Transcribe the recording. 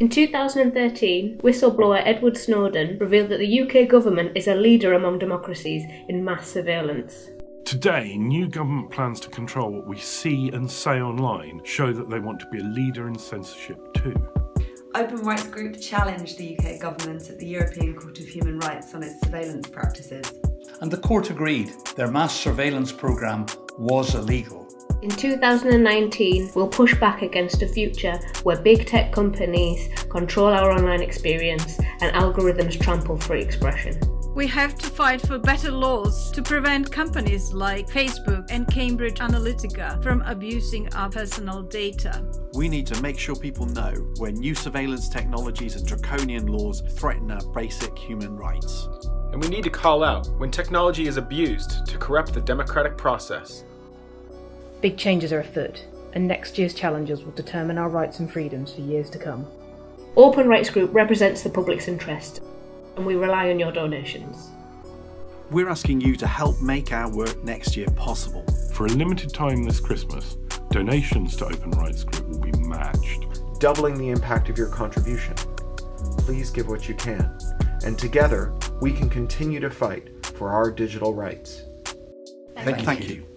In 2013, whistleblower Edward Snowden revealed that the UK government is a leader among democracies in mass surveillance. Today, new government plans to control what we see and say online show that they want to be a leader in censorship too. Open Rights Group challenged the UK government at the European Court of Human Rights on its surveillance practices. And the court agreed their mass surveillance programme was illegal. In 2019, we'll push back against a future where big tech companies control our online experience and algorithms trample free expression. We have to fight for better laws to prevent companies like Facebook and Cambridge Analytica from abusing our personal data. We need to make sure people know when new surveillance technologies and draconian laws threaten our basic human rights. And we need to call out when technology is abused to corrupt the democratic process. Big changes are afoot, and next year's challenges will determine our rights and freedoms for years to come. Open Rights Group represents the public's interest, and we rely on your donations. We're asking you to help make our work next year possible. For a limited time this Christmas, donations to Open Rights Group will be matched. Doubling the impact of your contribution. Please give what you can, and together we can continue to fight for our digital rights. Thank, Thank you. you.